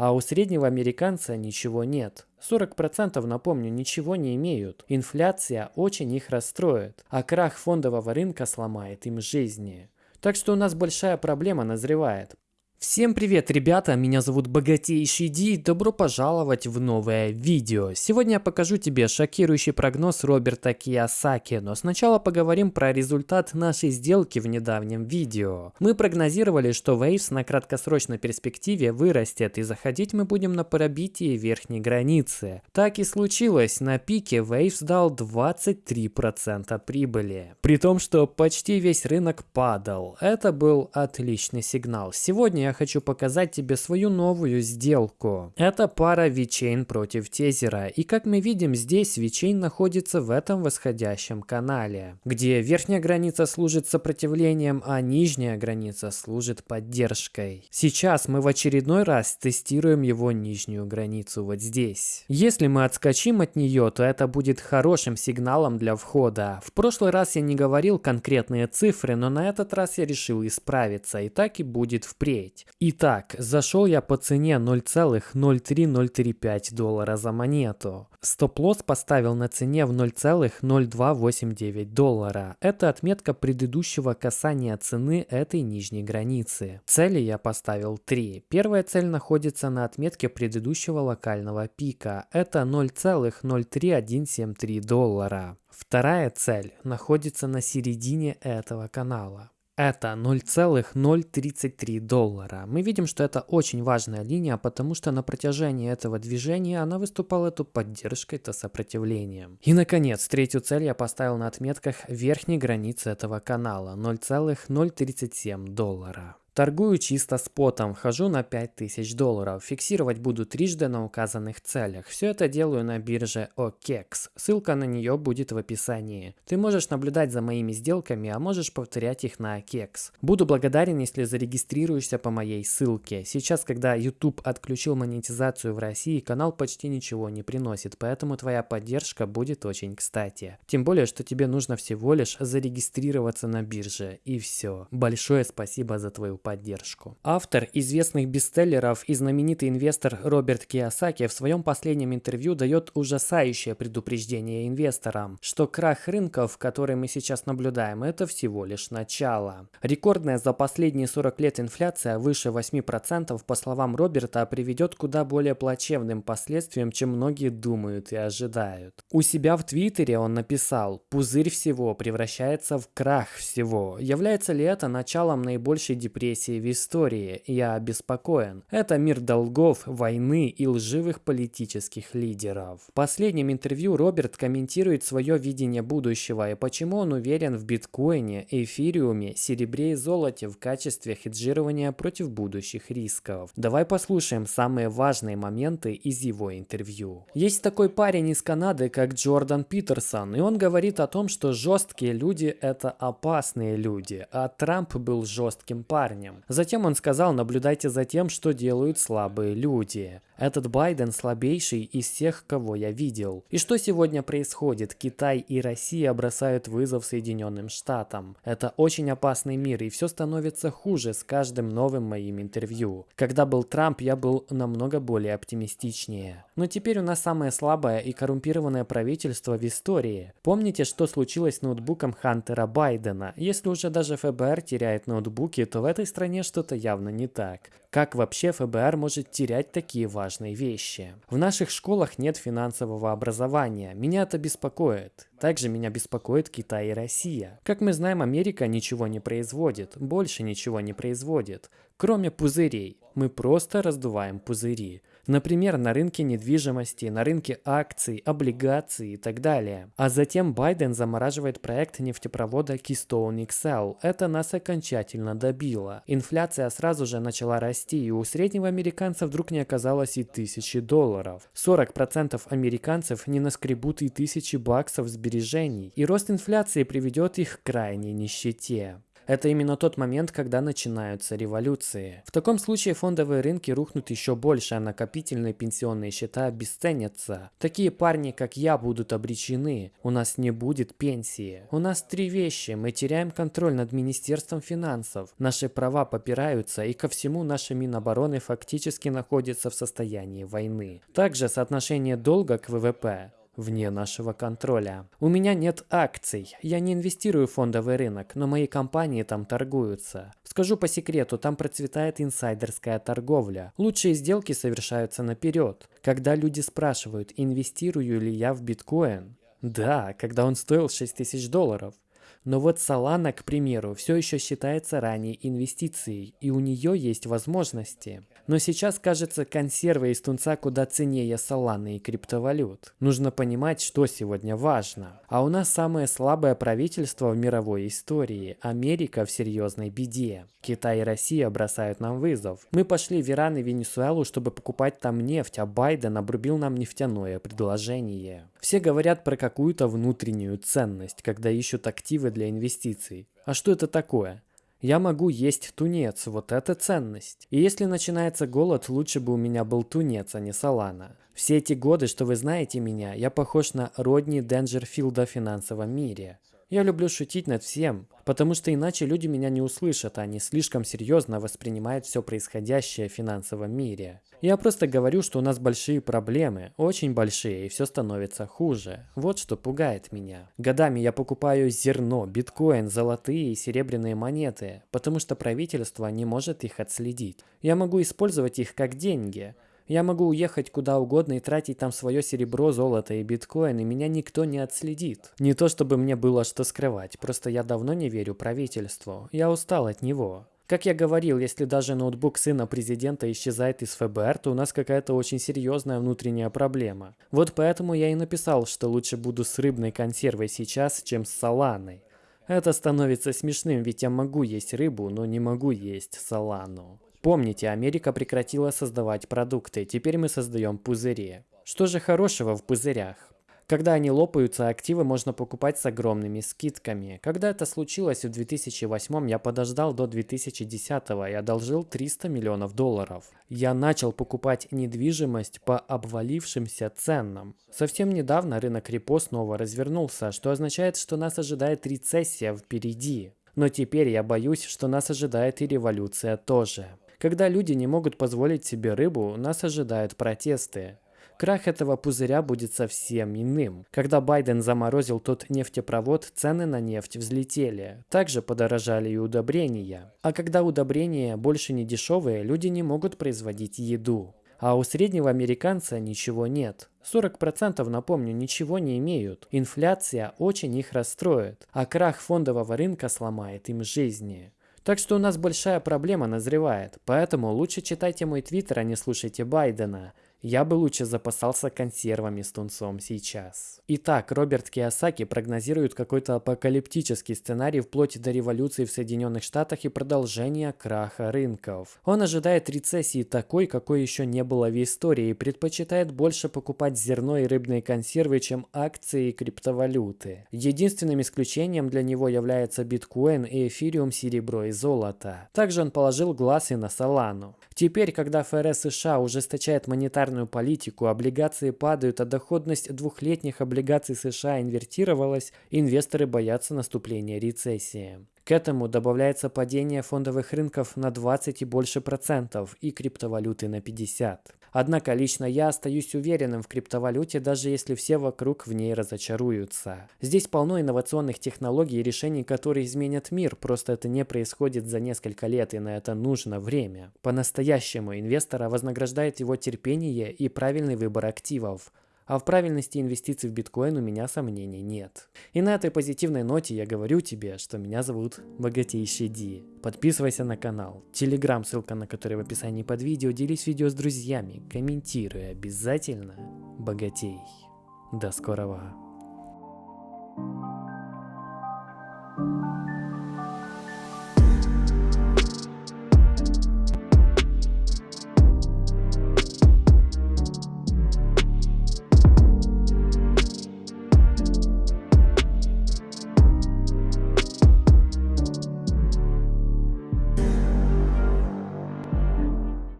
а у среднего американца ничего нет. 40% напомню, ничего не имеют. Инфляция очень их расстроит, а крах фондового рынка сломает им жизни. Так что у нас большая проблема назревает. Всем привет, ребята, меня зовут Богатейший Ди, добро пожаловать в новое видео. Сегодня я покажу тебе шокирующий прогноз Роберта Киясаки, но сначала поговорим про результат нашей сделки в недавнем видео. Мы прогнозировали, что Waves на краткосрочной перспективе вырастет и заходить мы будем на пробитие верхней границы. Так и случилось, на пике Waves дал 23% прибыли. При том, что почти весь рынок падал. Это был отличный сигнал. Сегодня я хочу показать тебе свою новую сделку. Это пара VeChain против Тезера. И как мы видим, здесь VeChain находится в этом восходящем канале, где верхняя граница служит сопротивлением, а нижняя граница служит поддержкой. Сейчас мы в очередной раз тестируем его нижнюю границу вот здесь. Если мы отскочим от нее, то это будет хорошим сигналом для входа. В прошлый раз я не говорил конкретные цифры, но на этот раз я решил исправиться, и так и будет впредь есть. Итак, зашел я по цене 0,03035 доллара за монету. Стоп-лосс поставил на цене в 0,0289 доллара. Это отметка предыдущего касания цены этой нижней границы. Цели я поставил 3. Первая цель находится на отметке предыдущего локального пика. Это 0,03173 доллара. Вторая цель находится на середине этого канала это 0,033 доллара. Мы видим, что это очень важная линия, потому что на протяжении этого движения она выступала то поддержкой, то сопротивлением. И наконец, третью цель я поставил на отметках верхней границы этого канала 0,037 доллара. Торгую чисто спотом, вхожу на 5000 долларов, фиксировать буду трижды на указанных целях. Все это делаю на бирже OKEX, ссылка на нее будет в описании. Ты можешь наблюдать за моими сделками, а можешь повторять их на OKEX. Буду благодарен, если зарегистрируешься по моей ссылке. Сейчас, когда YouTube отключил монетизацию в России, канал почти ничего не приносит, поэтому твоя поддержка будет очень кстати. Тем более, что тебе нужно всего лишь зарегистрироваться на бирже, и все. Большое спасибо за твою поддержку. Автор известных бестселлеров и знаменитый инвестор Роберт Киосаки в своем последнем интервью дает ужасающее предупреждение инвесторам, что крах рынков, который мы сейчас наблюдаем, это всего лишь начало. Рекордная за последние 40 лет инфляция выше 8% по словам Роберта приведет куда более плачевным последствиям, чем многие думают и ожидают. У себя в Твиттере он написал «Пузырь всего превращается в крах всего». Является ли это началом наибольшей депрессии репрессии в истории, я обеспокоен. Это мир долгов, войны и лживых политических лидеров. В последнем интервью Роберт комментирует свое видение будущего и почему он уверен в биткоине, эфириуме, серебре и золоте в качестве хеджирования против будущих рисков. Давай послушаем самые важные моменты из его интервью. Есть такой парень из Канады, как Джордан Питерсон, и он говорит о том, что жесткие люди это опасные люди, а Трамп был жестким парнем парнем. Затем он сказал, наблюдайте за тем, что делают слабые люди. Этот Байден слабейший из всех, кого я видел. И что сегодня происходит? Китай и Россия бросают вызов Соединенным Штатам. Это очень опасный мир, и все становится хуже с каждым новым моим интервью. Когда был Трамп, я был намного более оптимистичнее. Но теперь у нас самое слабое и коррумпированное правительство в истории. Помните, что случилось с ноутбуком Хантера Байдена? Если уже даже ФБР теряет ноутбуки, то в этой стране что-то явно не так. Как вообще ФБР может терять такие важные вещи? В наших школах нет финансового образования. Меня это беспокоит. Также меня беспокоит Китай и Россия. Как мы знаем, Америка ничего не производит, больше ничего не производит, кроме пузырей. Мы просто раздуваем пузыри. Например, на рынке недвижимости, на рынке акций, облигаций и так далее. А затем Байден замораживает проект нефтепровода Keystone XL. Это нас окончательно добило. Инфляция сразу же начала расти, и у среднего американца вдруг не оказалось и тысячи долларов. 40% американцев не наскребут и тысячи баксов сбережений, и рост инфляции приведет их к крайней нищете. Это именно тот момент, когда начинаются революции. В таком случае фондовые рынки рухнут еще больше, а накопительные пенсионные счета обесценятся. Такие парни, как я, будут обречены. У нас не будет пенсии. У нас три вещи. Мы теряем контроль над Министерством финансов. Наши права попираются, и ко всему наша Минобороны фактически находится в состоянии войны. Также соотношение долга к ВВП вне нашего контроля. У меня нет акций, я не инвестирую в фондовый рынок, но мои компании там торгуются. Скажу по секрету, там процветает инсайдерская торговля. Лучшие сделки совершаются наперед. Когда люди спрашивают, инвестирую ли я в биткоин, да, когда он стоил 6 тысяч долларов. Но вот Solana, к примеру, все еще считается ранней инвестицией, и у нее есть возможности. Но сейчас, кажется, консервы из тунца куда ценнее Solana и криптовалют. Нужно понимать, что сегодня важно. А у нас самое слабое правительство в мировой истории. Америка в серьезной беде. Китай и Россия бросают нам вызов. Мы пошли в Иран и Венесуэлу, чтобы покупать там нефть, а Байден обрубил нам нефтяное предложение. Все говорят про какую-то внутреннюю ценность, когда ищут активы для инвестиций. А что это такое? Я могу есть тунец, вот это ценность. И если начинается голод, лучше бы у меня был тунец, а не салана. Все эти годы, что вы знаете меня, я похож на Родни Денджерфилда в финансовом мире. Я люблю шутить над всем, потому что иначе люди меня не услышат, а они слишком серьезно воспринимают все происходящее в финансовом мире. Я просто говорю, что у нас большие проблемы, очень большие, и все становится хуже. Вот что пугает меня. Годами я покупаю зерно, биткоин, золотые и серебряные монеты, потому что правительство не может их отследить. Я могу использовать их как деньги, я могу уехать куда угодно и тратить там свое серебро, золото и биткоин, и меня никто не отследит. Не то чтобы мне было что скрывать, просто я давно не верю правительству. Я устал от него. Как я говорил, если даже ноутбук сына президента исчезает из ФБР, то у нас какая-то очень серьезная внутренняя проблема. Вот поэтому я и написал, что лучше буду с рыбной консервой сейчас, чем с саланой. Это становится смешным, ведь я могу есть рыбу, но не могу есть салану. Помните, Америка прекратила создавать продукты, теперь мы создаем пузыри. Что же хорошего в пузырях? Когда они лопаются, активы можно покупать с огромными скидками. Когда это случилось в 2008, я подождал до 2010 и одолжил 300 миллионов долларов. Я начал покупать недвижимость по обвалившимся ценам. Совсем недавно рынок репо снова развернулся, что означает, что нас ожидает рецессия впереди. Но теперь я боюсь, что нас ожидает и революция тоже. Когда люди не могут позволить себе рыбу, нас ожидают протесты. Крах этого пузыря будет совсем иным. Когда Байден заморозил тот нефтепровод, цены на нефть взлетели. Также подорожали и удобрения. А когда удобрения больше не дешевые, люди не могут производить еду. А у среднего американца ничего нет. 40% напомню, ничего не имеют. Инфляция очень их расстроит, а крах фондового рынка сломает им жизни. Так что у нас большая проблема назревает, поэтому лучше читайте мой твиттер, а не слушайте Байдена. Я бы лучше запасался консервами с тунцом сейчас. Итак, Роберт Киосаки прогнозирует какой-то апокалиптический сценарий вплоть до революции в Соединенных Штатах и продолжения краха рынков. Он ожидает рецессии такой, какой еще не было в истории, и предпочитает больше покупать зерно и рыбные консервы, чем акции и криптовалюты. Единственным исключением для него является биткоин и эфириум, серебро и золото. Также он положил глаз и на Солану. Теперь, когда ФРС США ужесточает монетарную политику, облигации падают, а доходность двухлетних облигаций США инвертировалась, инвесторы боятся наступления рецессии. К этому добавляется падение фондовых рынков на 20 и больше процентов и криптовалюты на 50. Однако лично я остаюсь уверенным в криптовалюте, даже если все вокруг в ней разочаруются. Здесь полно инновационных технологий и решений, которые изменят мир, просто это не происходит за несколько лет, и на это нужно время. По-настоящему инвестора вознаграждает его терпение и правильный выбор активов. А в правильности инвестиций в биткоин у меня сомнений нет. И на этой позитивной ноте я говорю тебе, что меня зовут Богатейший Ди. Подписывайся на канал, телеграм, ссылка на который в описании под видео, делись видео с друзьями, комментируй обязательно, богатей. До скорого.